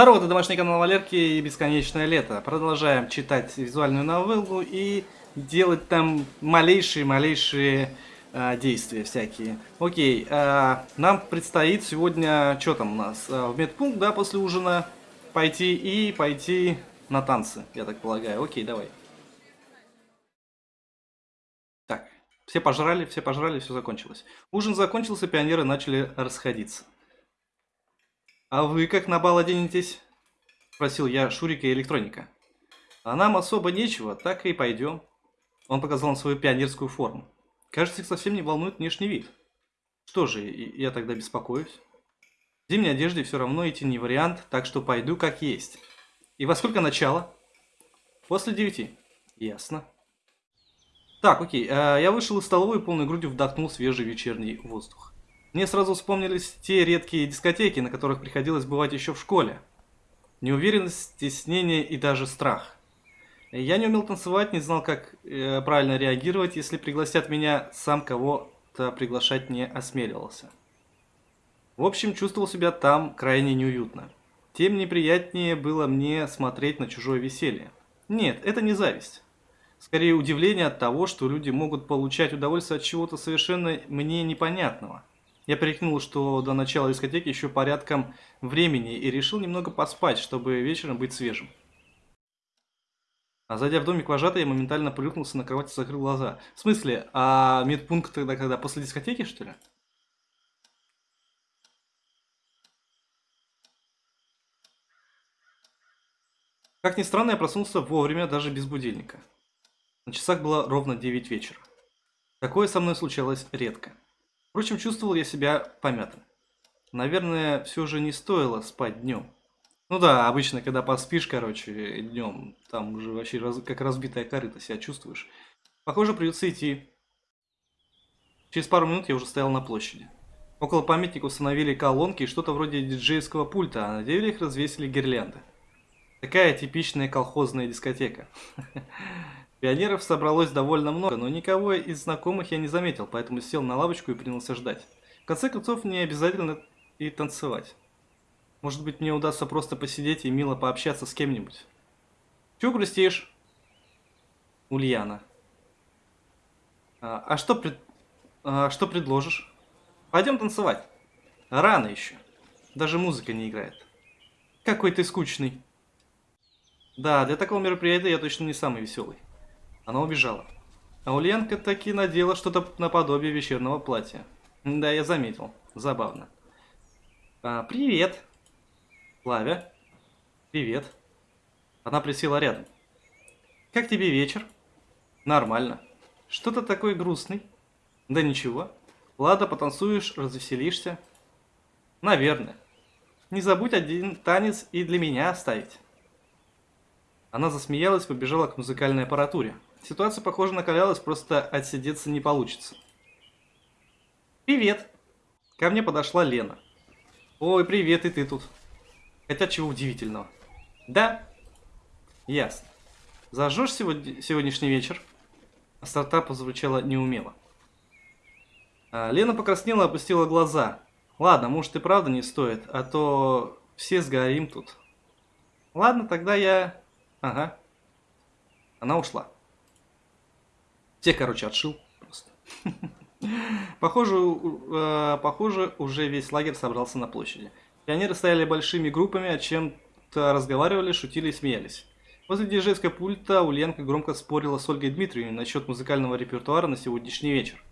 Здорово, это домашний канал Валерки и Бесконечное Лето. Продолжаем читать визуальную новеллу и делать там малейшие-малейшие э, действия всякие. Окей, э, нам предстоит сегодня, что там у нас, э, в медпункт, да, после ужина пойти и пойти на танцы, я так полагаю. Окей, давай. Так, все пожрали, все пожрали, все закончилось. Ужин закончился, пионеры начали расходиться. «А вы как на бал оденетесь?» – спросил я Шурика и электроника. «А нам особо нечего, так и пойдем». Он показал на свою пионерскую форму. Кажется, их совсем не волнует внешний вид. Что же, я тогда беспокоюсь? В зимней одежде все равно идти не вариант, так что пойду как есть. И во сколько начало? После девяти. Ясно. Так, окей. Э, я вышел из столовой и полной грудью вдохнул свежий вечерний воздух. Мне сразу вспомнились те редкие дискотеки, на которых приходилось бывать еще в школе. Неуверенность, стеснение и даже страх. Я не умел танцевать, не знал, как э, правильно реагировать, если пригласят меня, сам кого-то приглашать не осмеливался. В общем, чувствовал себя там крайне неуютно. Тем неприятнее было мне смотреть на чужое веселье. Нет, это не зависть. Скорее удивление от того, что люди могут получать удовольствие от чего-то совершенно мне непонятного. Я прикинул, что до начала дискотеки еще порядком времени и решил немного поспать, чтобы вечером быть свежим. А зайдя в домик вожатой, я моментально плюхнулся на кровать и закрыл глаза. В смысле, а медпункт тогда когда? После дискотеки, что ли? Как ни странно, я проснулся вовремя, даже без будильника. На часах было ровно 9 вечера. Такое со мной случалось редко. Впрочем, чувствовал я себя помятым. Наверное, все же не стоило спать днем. Ну да, обычно, когда поспишь, короче, днем, там уже вообще раз, как разбитая корыта себя чувствуешь. Похоже, придется идти. Через пару минут я уже стоял на площади. Около памятника установили колонки и что-то вроде диджейского пульта, а на деревьях развесили гирлянды. Такая типичная колхозная дискотека. Пионеров собралось довольно много, но никого из знакомых я не заметил, поэтому сел на лавочку и принялся ждать. В конце концов, не обязательно и танцевать. Может быть, мне удастся просто посидеть и мило пообщаться с кем-нибудь. Чего грустишь? Ульяна. А, а что, пред... а что предложишь? Пойдем танцевать. Рано еще. Даже музыка не играет. Какой ты скучный. Да, для такого мероприятия я точно не самый веселый. Она убежала. А Ульянка таки надела что-то наподобие вечернего платья. Да, я заметил. Забавно. А, привет. Лавя. Привет. Она присела рядом. Как тебе вечер? Нормально. Что-то такой грустный. Да ничего. Ладно, потанцуешь, развеселишься. Наверное. Не забудь один танец и для меня оставить. Она засмеялась, побежала к музыкальной аппаратуре. Ситуация, похоже, накалялась, просто отсидеться не получится. «Привет!» Ко мне подошла Лена. «Ой, привет, и ты тут!» Хотя чего удивительного. «Да?» «Ясно. Зажжешь сегодня, сегодняшний вечер?» Острота позвучала неумело. А, Лена покраснела опустила глаза. «Ладно, может и правда не стоит, а то все сгорим тут». «Ладно, тогда я...» «Ага». Она ушла. Те, короче, отшил просто. Похоже, э, похоже, уже весь лагерь собрался на площади. Пионеры стояли большими группами, о чем-то разговаривали, шутили и смеялись. Возле диджейской пульта Ульянка громко спорила с Ольгой Дмитриевной насчет музыкального репертуара на сегодняшний вечер.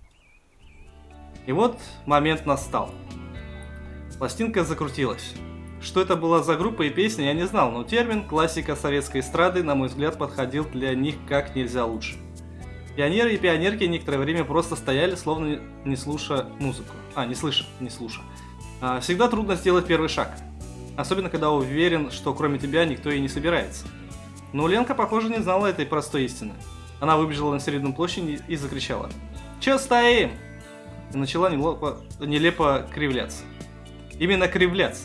И вот момент настал. Пластинка закрутилась. Что это была за группа и песня, я не знал, но термин «классика советской эстрады», на мой взгляд, подходил для них как нельзя лучше. Пионеры и пионерки некоторое время просто стояли, словно не слушая музыку. А, не слыша, не слуша. А, всегда трудно сделать первый шаг. Особенно, когда уверен, что кроме тебя никто и не собирается. Но Ленка, похоже, не знала этой простой истины. Она выбежала на середину площади и закричала. «Чё стоим?» И начала нелепо, нелепо кривляться. Именно кривляться.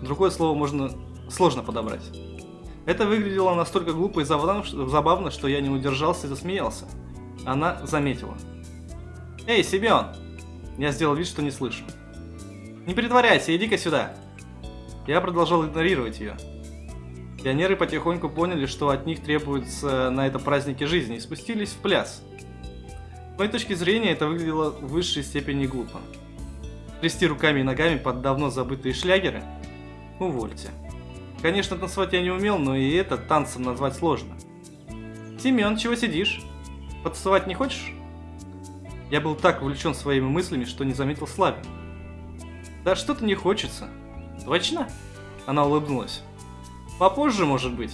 Другое слово можно сложно подобрать. Это выглядело настолько глупо и забавно, что я не удержался и засмеялся она заметила. «Эй, Семен!» Я сделал вид, что не слышу. «Не притворяйся, иди-ка сюда!» Я продолжал игнорировать ее. Пионеры потихоньку поняли, что от них требуется на это празднике жизни, и спустились в пляс. С моей точки зрения, это выглядело в высшей степени глупо. Трясти руками и ногами под давно забытые шлягеры? Увольте. Конечно, танцевать я не умел, но и это танцем назвать сложно. Семен, чего сидишь? Потанцевать не хочешь? Я был так увлечен своими мыслями, что не заметил Слави. Да что-то не хочется. Точно? Она улыбнулась. Попозже, может быть.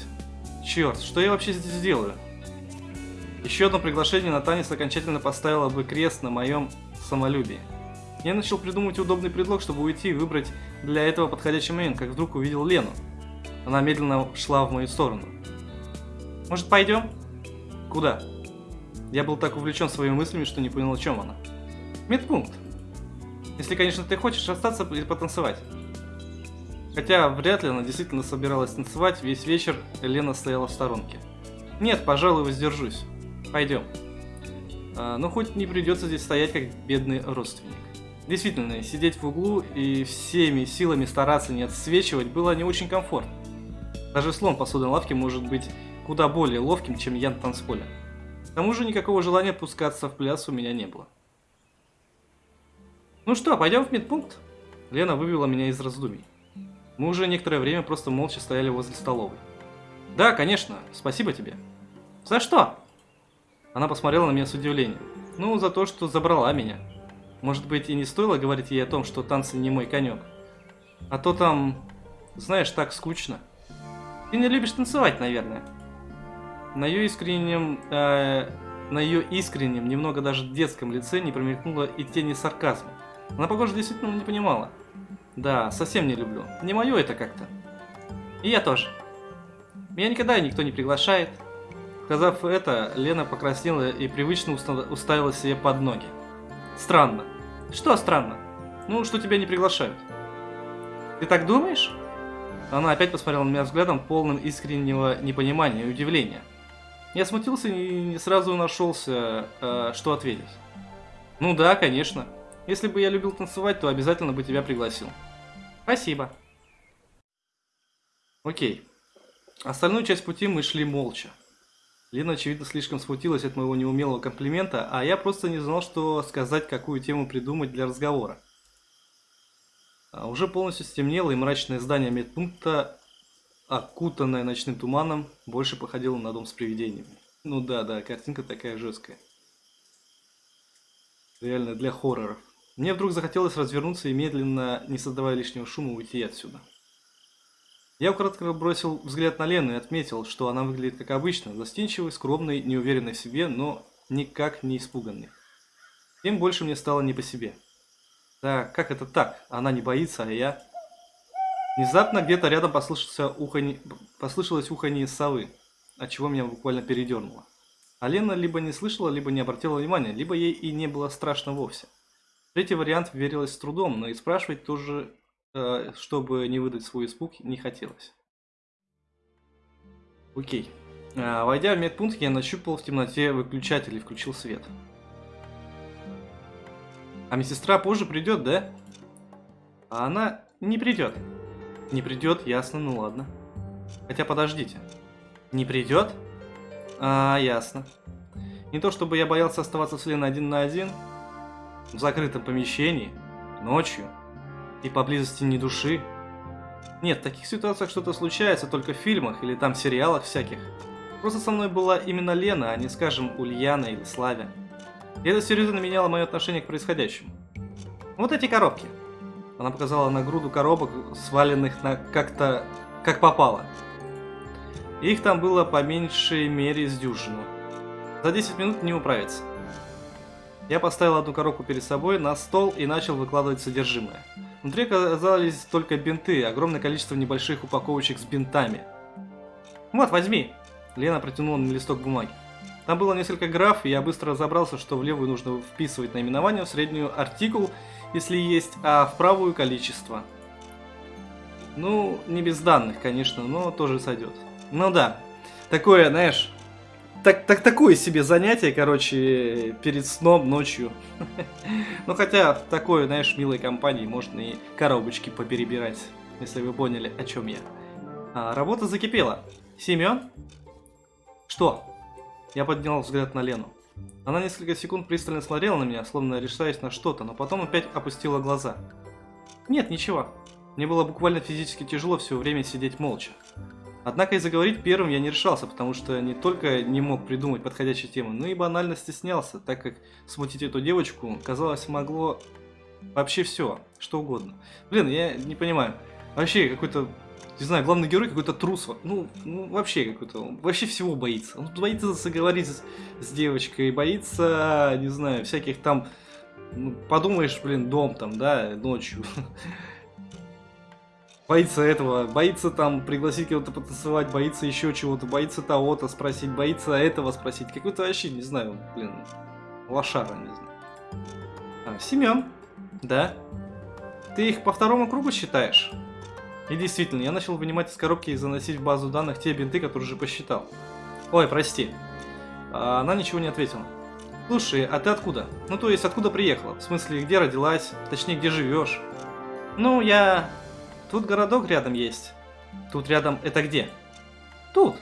Черт, что я вообще здесь делаю? Еще одно приглашение на танец окончательно поставило бы крест на моем самолюбии. Я начал придумывать удобный предлог, чтобы уйти и выбрать для этого подходящий момент, как вдруг увидел Лену. Она медленно шла в мою сторону. «Может, пойдем?» «Куда?» Я был так увлечен своими мыслями, что не понял, о чем она. «Медпункт. Если, конечно, ты хочешь остаться и потанцевать». Хотя вряд ли она действительно собиралась танцевать, весь вечер Лена стояла в сторонке. «Нет, пожалуй, воздержусь. Пойдем». А, но хоть не придется здесь стоять, как бедный родственник. Действительно, сидеть в углу и всеми силами стараться не отсвечивать было не очень комфортно. Даже слон посудной лавки может быть куда более ловким, чем я на танцполе. К тому же никакого желания пускаться в пляс у меня не было. Ну что, пойдем в медпункт? Лена вывела меня из раздумий. Мы уже некоторое время просто молча стояли возле столовой. Да, конечно, спасибо тебе. За что? Она посмотрела на меня с удивлением. Ну, за то, что забрала меня. Может быть, и не стоило говорить ей о том, что танцы не мой конек. А то там, знаешь, так скучно. Ты не любишь танцевать, наверное. На ее искреннем, э, на ее искреннем, немного даже детском лице не промелькнуло и тени сарказма. Она, похоже, действительно не понимала. Да, совсем не люблю. Не мое это как-то. И я тоже. Меня никогда никто не приглашает. Сказав это, Лена покраснела и привычно уставила себе под ноги. Странно. Что странно? Ну, что тебя не приглашают. Ты так думаешь? Она опять посмотрела на меня взглядом, полным искреннего непонимания и удивления. Я смутился и не сразу нашелся, э, что ответить. Ну да, конечно. Если бы я любил танцевать, то обязательно бы тебя пригласил. Спасибо. Окей. Остальную часть пути мы шли молча. Лена, очевидно, слишком смутилась от моего неумелого комплимента, а я просто не знал, что сказать, какую тему придумать для разговора. А уже полностью стемнело, и мрачное здание медпункта, окутанное ночным туманом, больше походило на дом с привидениями. Ну да, да, картинка такая жесткая. Реально для хорроров. Мне вдруг захотелось развернуться и медленно, не создавая лишнего шума, уйти отсюда. Я кратко бросил взгляд на Лену и отметил, что она выглядит как обычно, застенчивой, скромной, неуверенной в себе, но никак не испуганной. Тем больше мне стало не по себе. Да, как это так? Она не боится, а я... Внезапно где-то рядом послышался ухани... послышалось уханье совы, от чего меня буквально передернуло. А Лена либо не слышала, либо не обратила внимания, либо ей и не было страшно вовсе. Третий вариант верилось с трудом, но и спрашивать тоже, э, чтобы не выдать свой испуг, не хотелось. Окей. А, войдя в медпункт, я нащупал в темноте выключатель и включил свет. А медсестра позже придет, да? А она не придет. Не придет, ясно, ну ладно. Хотя подождите. Не придет? А, ясно. Не то чтобы я боялся оставаться с Леной один на один, в закрытом помещении, ночью и поблизости ни души. Нет, в таких ситуациях что-то случается только в фильмах или там сериалах всяких. Просто со мной была именно Лена, а не, скажем, Ульяна или Славя. И это серьезно меняло мое отношение к происходящему. Вот эти коробки. Она показала на груду коробок, сваленных на как-то... как попало. Их там было по меньшей мере с дюжину. За 10 минут не управиться. Я поставил одну коробку перед собой на стол и начал выкладывать содержимое. Внутри оказались только бинты, огромное количество небольших упаковочек с бинтами. «Вот, возьми!» Лена протянула мне листок бумаги. Там было несколько граф, и я быстро разобрался, что в левую нужно вписывать наименование, в среднюю артикул, если есть, а в правую количество. Ну, не без данных, конечно, но тоже сойдет. Ну да, такое, знаешь, так, так, такое себе занятие, короче, перед сном ночью. ну, хотя в такой, знаешь, милой компании можно и коробочки поперебирать если вы поняли, о чем я. А, работа закипела. Семен? Что? Я поднял взгляд на Лену. Она несколько секунд пристально смотрела на меня, словно решаясь на что-то, но потом опять опустила глаза. Нет, ничего. Мне было буквально физически тяжело все время сидеть молча. Однако и заговорить первым я не решался, потому что не только не мог придумать подходящую тему, но и банально стеснялся, так как смутить эту девочку, казалось, могло вообще все, что угодно. Блин, я не понимаю. Вообще какой-то, не знаю, главный герой какой-то трус. Ну, ну вообще какой-то, вообще всего боится. Он боится заговорить с, с девочкой, боится, не знаю, всяких там, ну, подумаешь, блин, дом там, да, ночью. боится этого, боится там пригласить кого-то потанцевать, боится еще чего-то, боится того-то спросить, боится этого спросить. Какой-то вообще, не знаю, блин, лошара, не знаю. А, Семен, да? Ты их по второму кругу считаешь? И действительно, я начал вынимать из коробки и заносить в базу данных те бинты, которые уже посчитал. Ой, прости. А, она ничего не ответила. Слушай, а ты откуда? Ну, то есть, откуда приехала? В смысле, где родилась? Точнее, где живешь? Ну, я Тут городок рядом есть. Тут рядом это где? Тут.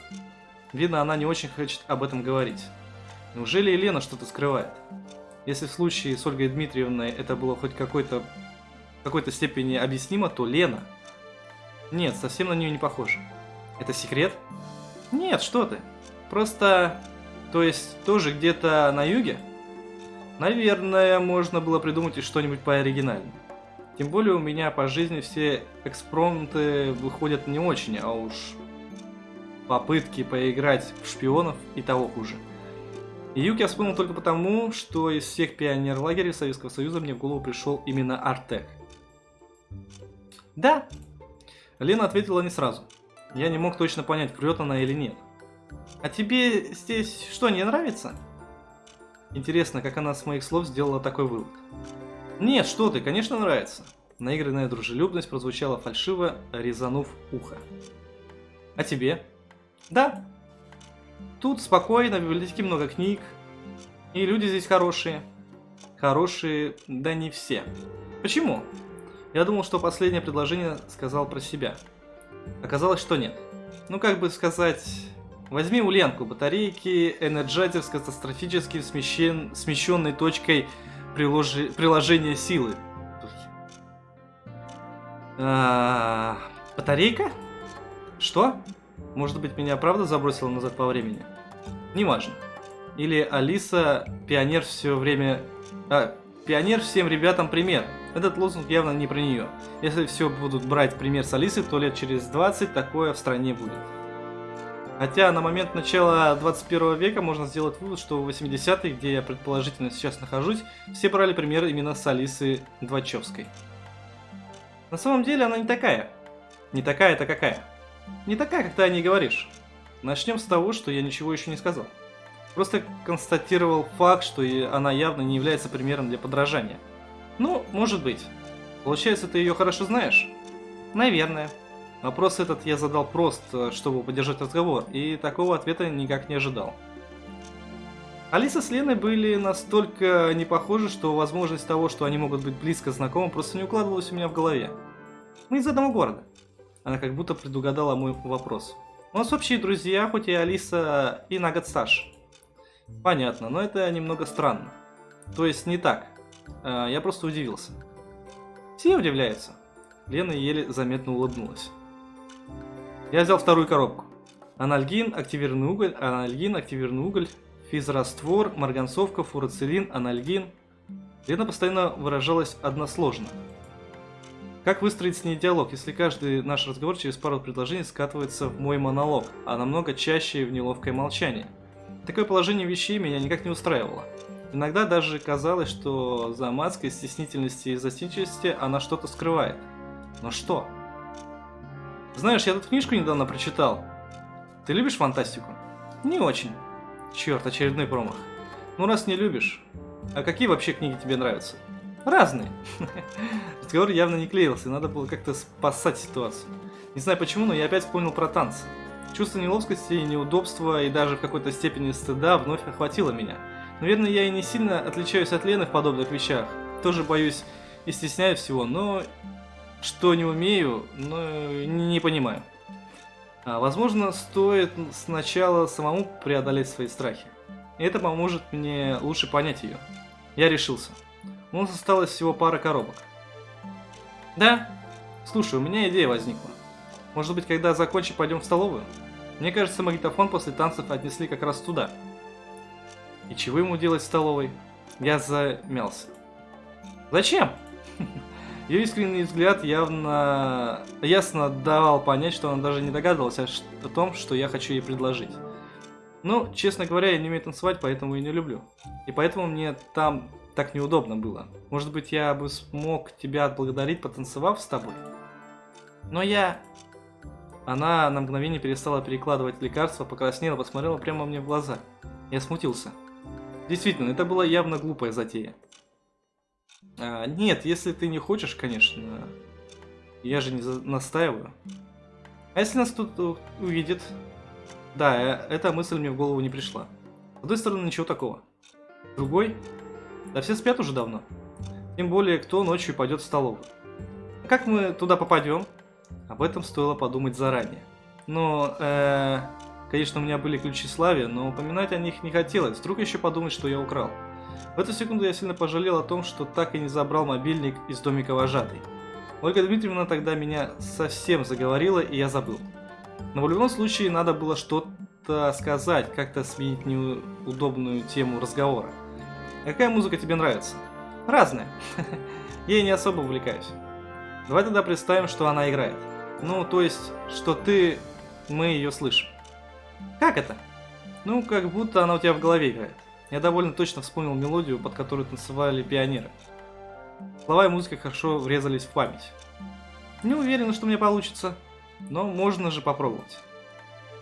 Видно, она не очень хочет об этом говорить. Неужели Елена что-то скрывает? Если в случае с Ольгой Дмитриевной это было хоть какой-то какой-то степени объяснимо, то Лена... Нет, совсем на нее не похоже. Это секрет? Нет, что ты. Просто... То есть, тоже где-то на юге? Наверное, можно было придумать и что-нибудь пооригинальнее. Тем более у меня по жизни все экспромты выходят не очень, а уж попытки поиграть в шпионов и того хуже. И Юг я вспомнил только потому, что из всех пионер-лагерей Советского Союза мне в голову пришел именно Артек. Да. Лена ответила не сразу. Я не мог точно понять, врет она или нет. А тебе здесь что, не нравится? Интересно, как она с моих слов сделала такой вывод. Нет, что ты, конечно нравится. Наигранная дружелюбность прозвучала фальшиво, резанув ухо. А тебе? Да. Тут спокойно, в библиотеке много книг. И люди здесь хорошие. Хорошие, да не все. Почему? Я думал, что последнее предложение сказал про себя. Оказалось, что нет. Ну, как бы сказать... Возьми у Ленку батарейки, энерджайзер с катастрофически смещен... смещенной точкой приложи... приложение силы. А, батарейка? Что? Может быть, меня правда забросило назад по времени? Неважно. Или Алиса, пионер все время... А, пионер всем ребятам пример. Этот лозунг явно не про нее. Если все будут брать пример с Алисы, то лет через 20 такое в стране будет. Хотя на момент начала 21 века можно сделать вывод, что в 80-е, где я предположительно сейчас нахожусь, все брали пример именно с Алисы Двачевской. На самом деле она не такая. Не такая, это какая? Не такая, как ты о ней говоришь. Начнем с того, что я ничего еще не сказал. Просто констатировал факт, что она явно не является примером для подражания. Ну, может быть. Получается, ты ее хорошо знаешь? Наверное. Вопрос этот я задал просто, чтобы поддержать разговор, и такого ответа никак не ожидал. Алиса с Леной были настолько не похожи, что возможность того, что они могут быть близко знакомы, просто не укладывалась у меня в голове. Мы из одного города. Она как будто предугадала мой вопрос. У нас общие друзья, хоть и Алиса и на год старше. Понятно, но это немного странно. То есть не так. А, я просто удивился. Все удивляются. Лена еле заметно улыбнулась. Я взял вторую коробку. Анальгин, активированный уголь, анальгин, активированный уголь, физраствор, марганцовка, фурацилин, анальгин. Лена постоянно выражалась односложно. Как выстроить с ней диалог, если каждый наш разговор через пару предложений скатывается в мой монолог, а намного чаще в неловкое молчание? Такое положение вещей меня никак не устраивало. Иногда даже казалось, что за маской стеснительности и застенчивости она что-то скрывает. Но что? Знаешь, я тут книжку недавно прочитал. Ты любишь фантастику? Не очень. Черт, очередной промах. Ну раз не любишь. А какие вообще книги тебе нравятся? Разные. Разговор явно не клеился, надо было как-то спасать ситуацию. Не знаю почему, но я опять вспомнил про танцы. Чувство неловкости, неудобства и даже в какой-то степени стыда вновь охватило меня. Наверное, я и не сильно отличаюсь от Лены в подобных вещах. Тоже боюсь и стесняюсь всего, но что не умею, но не, понимаю. А, возможно, стоит сначала самому преодолеть свои страхи. Это поможет мне лучше понять ее. Я решился. У нас осталось всего пара коробок. Да? Слушай, у меня идея возникла. Может быть, когда закончим, пойдем в столовую? Мне кажется, магнитофон после танцев отнесли как раз туда. И чего ему делать в столовой? Я замялся. Зачем? Ее искренний взгляд явно ясно давал понять, что она даже не догадывалась о том, что я хочу ей предложить. Ну, честно говоря, я не умею танцевать, поэтому и не люблю. И поэтому мне там так неудобно было. Может быть, я бы смог тебя отблагодарить, потанцевав с тобой? Но я... Она на мгновение перестала перекладывать лекарства, покраснела, посмотрела прямо мне в глаза. Я смутился. Действительно, это была явно глупая затея. А, нет, если ты не хочешь, конечно. Я же не настаиваю. А если нас тут увидит? Да, э, эта мысль мне в голову не пришла. С одной стороны, ничего такого. Другой? Да все спят уже давно. Тем более, кто ночью пойдет в столовую. А как мы туда попадем? Об этом стоило подумать заранее. Но, э, конечно, у меня были ключи славе, но упоминать о них не хотелось. Вдруг еще подумать, что я украл. В эту секунду я сильно пожалел о том, что так и не забрал мобильник из домика вожатой. Ольга Дмитриевна тогда меня совсем заговорила, и я забыл. Но в любом случае надо было что-то сказать, как-то сменить неудобную тему разговора. Какая музыка тебе нравится? Разная. Я не особо увлекаюсь. Давай тогда представим, что она играет. Ну, то есть, что ты... Мы ее слышим. Как это? Ну, как будто она у тебя в голове играет. Я довольно точно вспомнил мелодию, под которую танцевали пионеры. Слова и музыка хорошо врезались в память. Не уверен, что мне получится, но можно же попробовать.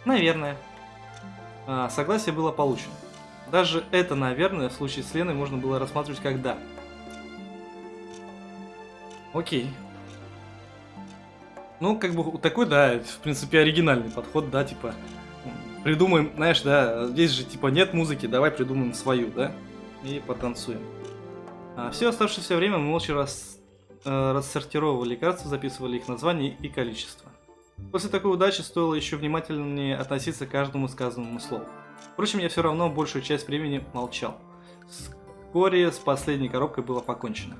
Наверное. А, согласие было получено. Даже это, наверное, в случае с Леной можно было рассматривать как «да». Окей. Ну, как бы такой, да, в принципе, оригинальный подход, да, типа, придумаем, знаешь, да, здесь же, типа, нет музыки, давай придумаем свою, да, и потанцуем. А все оставшееся время мы молча рас, э, рассортировывали лекарства, записывали их название и количество. После такой удачи стоило еще внимательнее относиться к каждому сказанному слову. Впрочем, я все равно большую часть времени молчал. Вскоре с последней коробкой было покончено.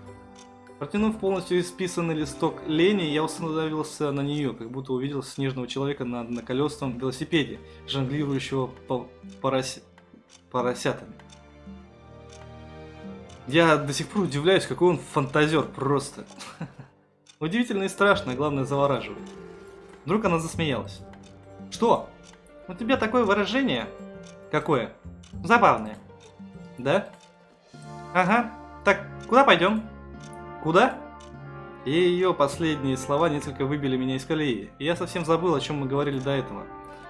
Протянув полностью исписанный листок лени, я установился на нее, как будто увидел снежного человека на одноколесном велосипеде, жонглирующего по порося... поросятами. Я до сих пор удивляюсь, какой он фантазер просто. Удивительно и страшно, главное завораживает. Вдруг она засмеялась. Что? У тебя такое выражение? Какое? Забавное. Да? Ага. Так, куда пойдем? Куда? И ее последние слова несколько выбили меня из колеи. Я совсем забыл, о чем мы говорили до этого.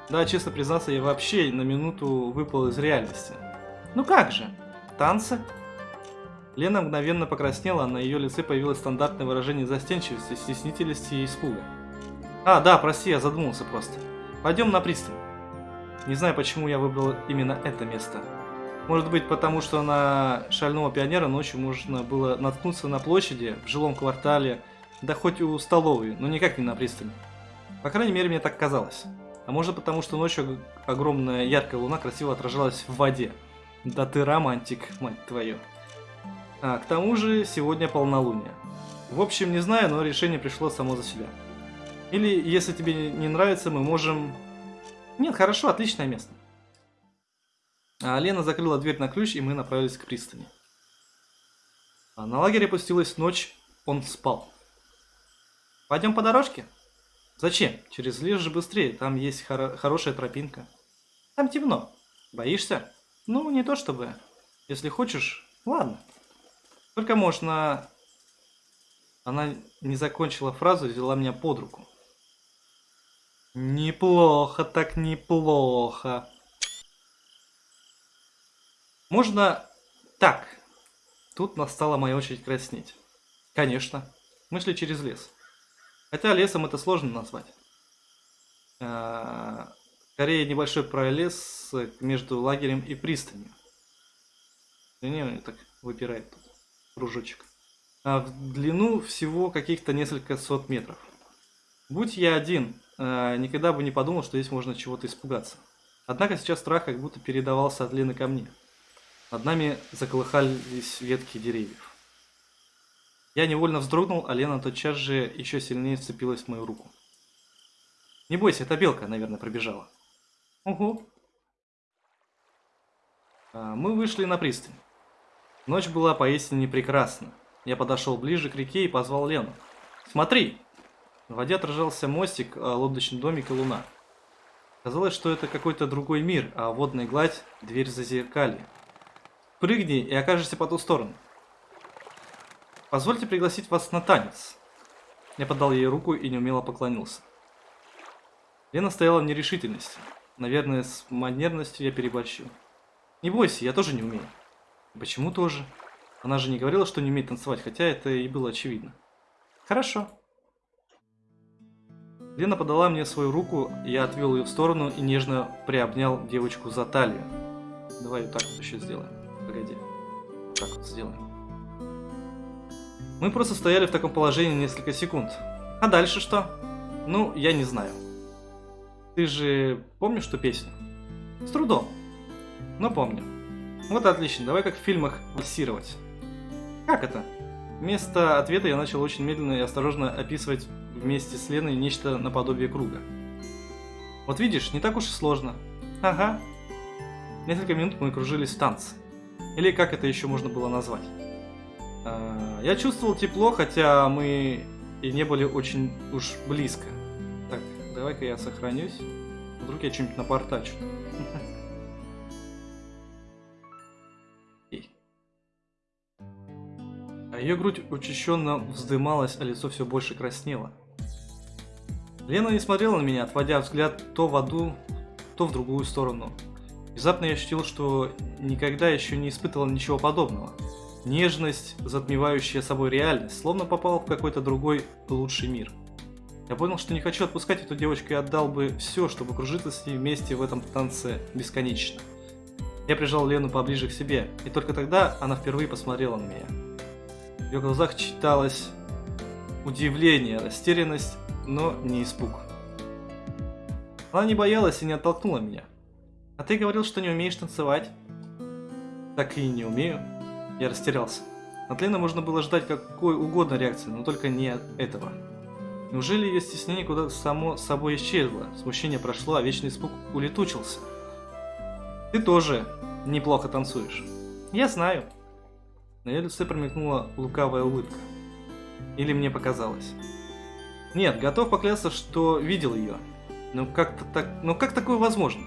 Да, честно признаться, я вообще на минуту выпал из реальности. Ну как же? Танцы? Лена мгновенно покраснела, а на ее лице появилось стандартное выражение застенчивости, стеснительности и испуга. А, да, прости, я задумался просто. Пойдем на пристань. Не знаю, почему я выбрал именно это место. Может быть, потому что на шального пионера ночью можно было наткнуться на площади, в жилом квартале, да хоть у столовой, но никак не на пристани. По крайней мере, мне так казалось. А может потому, что ночью огромная яркая луна красиво отражалась в воде. Да ты романтик, мать твою. А, к тому же, сегодня полнолуние. В общем, не знаю, но решение пришло само за себя. Или, если тебе не нравится, мы можем... Нет, хорошо, отличное место. А Лена закрыла дверь на ключ, и мы направились к пристани. А на лагере опустилась ночь, он спал. Пойдем по дорожке? Зачем? Через лес же быстрее, там есть хоро хорошая тропинка. Там темно. Боишься? Ну, не то чтобы. Если хочешь, ладно. Только можно... Она не закончила фразу и взяла меня под руку. Неплохо так неплохо. Можно так. Тут настала моя очередь краснеть. Конечно. Мы шли через лес. Хотя лесом это сложно назвать. А, скорее небольшой пролес между лагерем и пристанью. Не, так выпирает тут кружочек. а в длину всего каких-то несколько сот метров. Будь я один, э, никогда бы не подумал, что здесь можно чего-то испугаться. Однако сейчас страх как будто передавался от Лены ко мне. Над нами заколыхались ветки деревьев. Я невольно вздрогнул, а Лена тотчас же еще сильнее вцепилась в мою руку. Не бойся, это белка, наверное, пробежала. Угу. А, мы вышли на пристань. Ночь была поистине прекрасна. Я подошел ближе к реке и позвал Лену. «Смотри!» В воде отражался мостик, а, лодочный домик и луна. Казалось, что это какой-то другой мир, а водная гладь – дверь зазеркалья. Прыгни и окажешься по ту сторону. Позвольте пригласить вас на танец. Я подал ей руку и неумело поклонился. Лена стояла в нерешительности. Наверное, с манерностью я переборщил. Не бойся, я тоже не умею. Почему тоже? Она же не говорила, что не умеет танцевать, хотя это и было очевидно. Хорошо. Лена подала мне свою руку, я отвел ее в сторону и нежно приобнял девочку за талию. Давай вот так вот еще сделаем. Погоди. Так вот сделаем. Мы просто стояли в таком положении несколько секунд. А дальше что? Ну, я не знаю. Ты же помнишь ту песню? С трудом. Но помню. Вот отлично, давай как в фильмах вальсировать. Как это? Вместо ответа я начал очень медленно и осторожно описывать вместе с Леной нечто наподобие круга. Вот видишь, не так уж и сложно. Ага. Несколько минут мы кружились в танце. Или как это еще можно было назвать. А, я чувствовал тепло, хотя мы и не были очень уж близко. Так, давай-ка я сохранюсь. Вдруг я что-нибудь напортачу. А ее грудь учащенно вздымалась, а лицо все больше краснело. Лена не смотрела на меня, отводя взгляд то в одну, то в другую сторону. Внезапно я ощутил, что никогда еще не испытывал ничего подобного. Нежность, затмевающая собой реальность, словно попал в какой-то другой, лучший мир. Я понял, что не хочу отпускать эту девочку и отдал бы все, чтобы кружиться с ней вместе в этом танце бесконечно. Я прижал Лену поближе к себе, и только тогда она впервые посмотрела на меня. В ее глазах читалось удивление, растерянность, но не испуг. Она не боялась и не оттолкнула меня. А ты говорил, что не умеешь танцевать? Так и не умею. Я растерялся. От Лены можно было ждать какой угодно реакции, но только не этого. Неужели ее стеснение куда-то само собой исчезло? Смущение прошло, а вечный испуг улетучился. Ты тоже неплохо танцуешь. Я знаю. На ее лице промелькнула лукавая улыбка. Или мне показалось. Нет, готов поклясться, что видел ее. Но как, -то так... Но как такое возможно?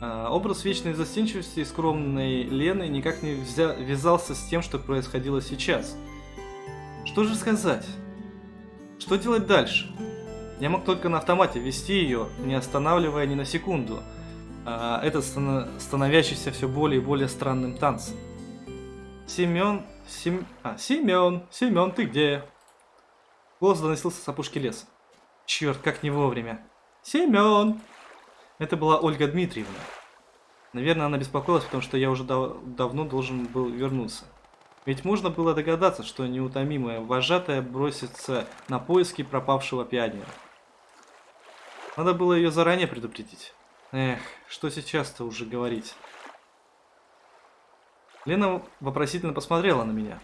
А, образ вечной застенчивости и скромной Лены никак не взя... вязался с тем, что происходило сейчас. Что же сказать? Что делать дальше? Я мог только на автомате вести ее, не останавливая ни на секунду. А, этот становящийся все более и более странным танцем. Семен... Сем... А, Семен, Семен, ты где? Голос доносился с опушки леса. Черт, как не вовремя. Семен! Это была Ольга Дмитриевна. Наверное, она беспокоилась, потому что я уже дав давно должен был вернуться. Ведь можно было догадаться, что неутомимая вожатая бросится на поиски пропавшего пионера. Надо было ее заранее предупредить. Эх, что сейчас-то уже говорить. Лена вопросительно посмотрела на меня.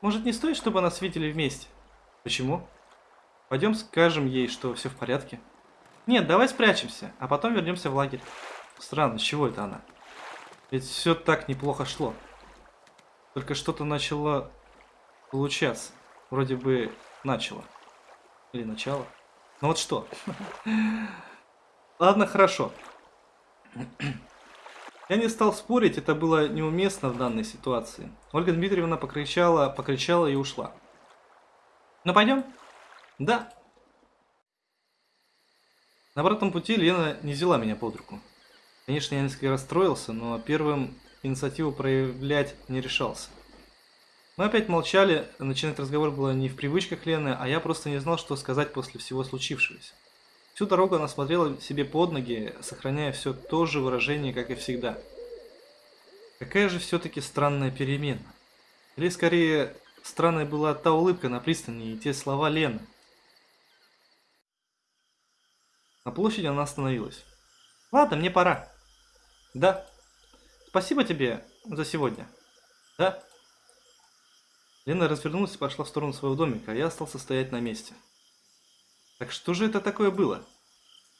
Может, не стоит, чтобы нас видели вместе? Почему? Пойдем скажем ей, что все в порядке. Нет, давай спрячемся, а потом вернемся в лагерь. Странно, с чего это она? Ведь все так неплохо шло. Только что-то начало получаться. Вроде бы начало. Или начало. Ну вот что. Ладно, хорошо. Я не стал спорить, это было неуместно в данной ситуации. Ольга Дмитриевна покричала, покричала и ушла. Ну пойдем? Да. На обратном пути Лена не взяла меня под руку. Конечно, я несколько расстроился, но первым инициативу проявлять не решался. Мы опять молчали, начинать разговор было не в привычках Лены, а я просто не знал, что сказать после всего случившегося. Всю дорогу она смотрела себе под ноги, сохраняя все то же выражение, как и всегда. Какая же все-таки странная перемена. Или скорее, Странная была та улыбка на пристани и те слова Лены. На площади она остановилась. Ладно, мне пора. Да. Спасибо тебе за сегодня. Да. Лена развернулась и пошла в сторону своего домика, а я остался стоять на месте. Так что же это такое было?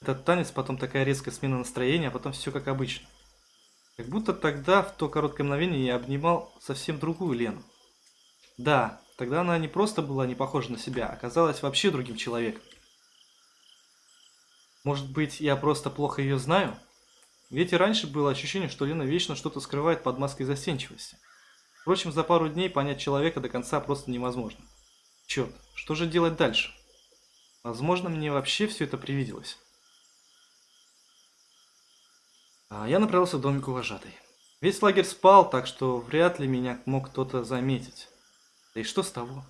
Этот танец, потом такая резкая смена настроения, а потом все как обычно. Как будто тогда, в то короткое мгновение, я обнимал совсем другую Лену. Да, тогда она не просто была не похожа на себя, а оказалась вообще другим человеком. Может быть, я просто плохо ее знаю? Ведь и раньше было ощущение, что Лена вечно что-то скрывает под маской застенчивости. Впрочем, за пару дней понять человека до конца просто невозможно. Черт, что же делать дальше? Возможно, мне вообще все это привиделось. А я направился в домик вожатой. Весь лагерь спал, так что вряд ли меня мог кто-то заметить. Да и что с того?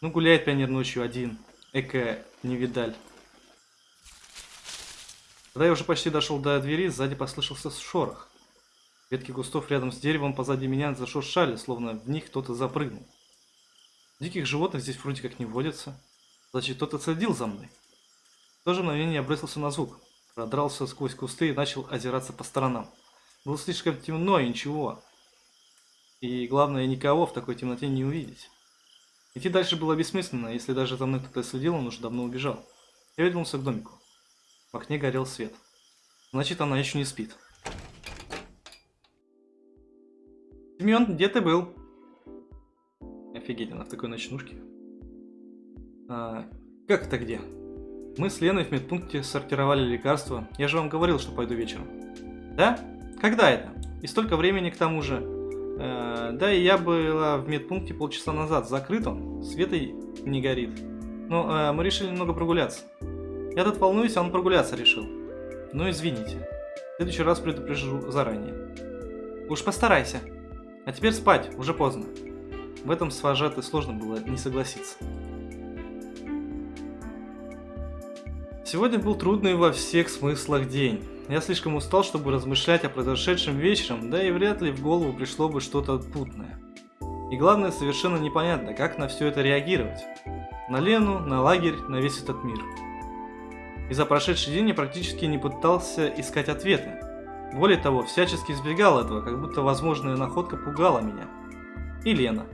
Ну, гуляет пионер ночью один. Эка невидаль. Когда я уже почти дошел до двери, сзади послышался шорох. Ветки кустов рядом с деревом позади меня зашуршали, словно в них кто-то запрыгнул. Диких животных здесь вроде как не водится. Значит, кто-то следил за мной. В то же мгновение я бросился на звук продрался сквозь кусты и начал озираться по сторонам. Было слишком темно и ничего. И главное, никого в такой темноте не увидеть. Идти дальше было бессмысленно, если даже за мной кто-то следил, он уже давно убежал. Я вернулся к домику. В окне горел свет. Значит, она еще не спит. Семен, где ты был? Офигеть, она в такой ночнушке. А, как это где? Мы с Леной в медпункте сортировали лекарства. Я же вам говорил, что пойду вечером. Да? Когда это? И столько времени к тому же. Э, да, и я была в медпункте полчаса назад. Закрыт он, света не горит. Но э, мы решили немного прогуляться. Я тут волнуюсь, а он прогуляться решил. Ну извините. В следующий раз предупрежу заранее. Уж постарайся. А теперь спать, уже поздно. В этом с вожатой сложно было не согласиться. Сегодня был трудный во всех смыслах день. Я слишком устал, чтобы размышлять о произошедшем вечером, да и вряд ли в голову пришло бы что-то путное. И главное, совершенно непонятно, как на все это реагировать. На Лену, на лагерь, на весь этот мир. И за прошедший день я практически не пытался искать ответы. Более того, всячески избегал этого, как будто возможная находка пугала меня. И Лена.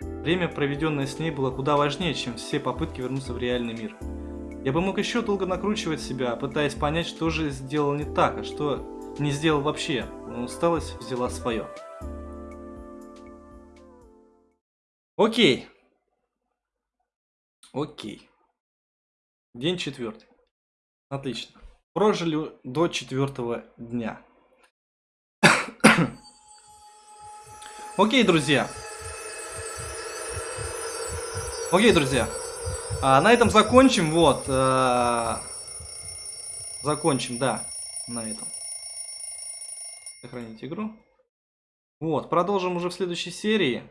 Время, проведенное с ней, было куда важнее, чем все попытки вернуться в реальный мир. Я бы мог еще долго накручивать себя, пытаясь понять, что же сделал не так, а что не сделал вообще, но усталость взяла свое. Окей. Окей. День четвертый. Отлично. Прожили до четвертого дня. Окей, друзья. Окей, друзья. А, на этом закончим, вот. А, закончим, да, на этом. Сохранить игру. Вот, продолжим уже в следующей серии.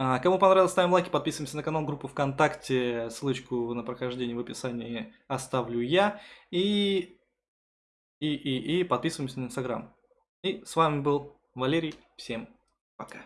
А, кому понравилось, ставим лайки, подписываемся на канал, группу ВКонтакте. Ссылочку на прохождение в описании оставлю я. И, и, и, и подписываемся на Инстаграм. И с вами был Валерий. Всем пока.